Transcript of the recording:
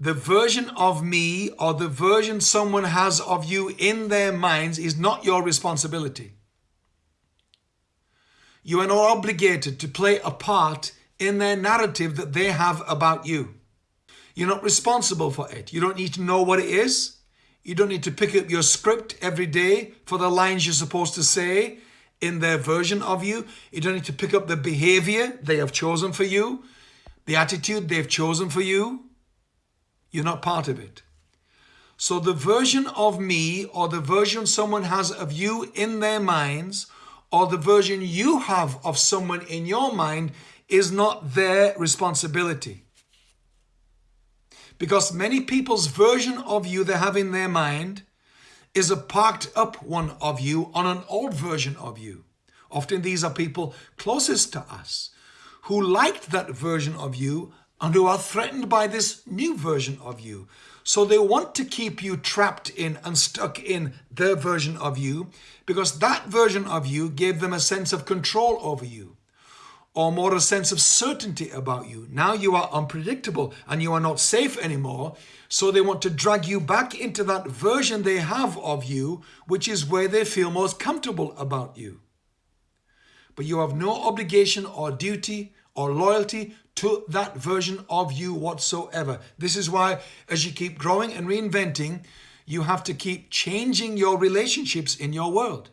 the version of me or the version someone has of you in their minds is not your responsibility. You are not obligated to play a part in their narrative that they have about you. You're not responsible for it. You don't need to know what it is. You don't need to pick up your script every day for the lines you're supposed to say in their version of you. You don't need to pick up the behavior they have chosen for you, the attitude they've chosen for you. You're not part of it. So the version of me or the version someone has of you in their minds or the version you have of someone in your mind is not their responsibility. Because many people's version of you they have in their mind is a parked up one of you on an old version of you. Often these are people closest to us who liked that version of you and who are threatened by this new version of you. So they want to keep you trapped in and stuck in their version of you because that version of you gave them a sense of control over you or more a sense of certainty about you. Now you are unpredictable and you are not safe anymore. So they want to drag you back into that version they have of you, which is where they feel most comfortable about you. But you have no obligation or duty or loyalty to that version of you whatsoever. This is why as you keep growing and reinventing, you have to keep changing your relationships in your world.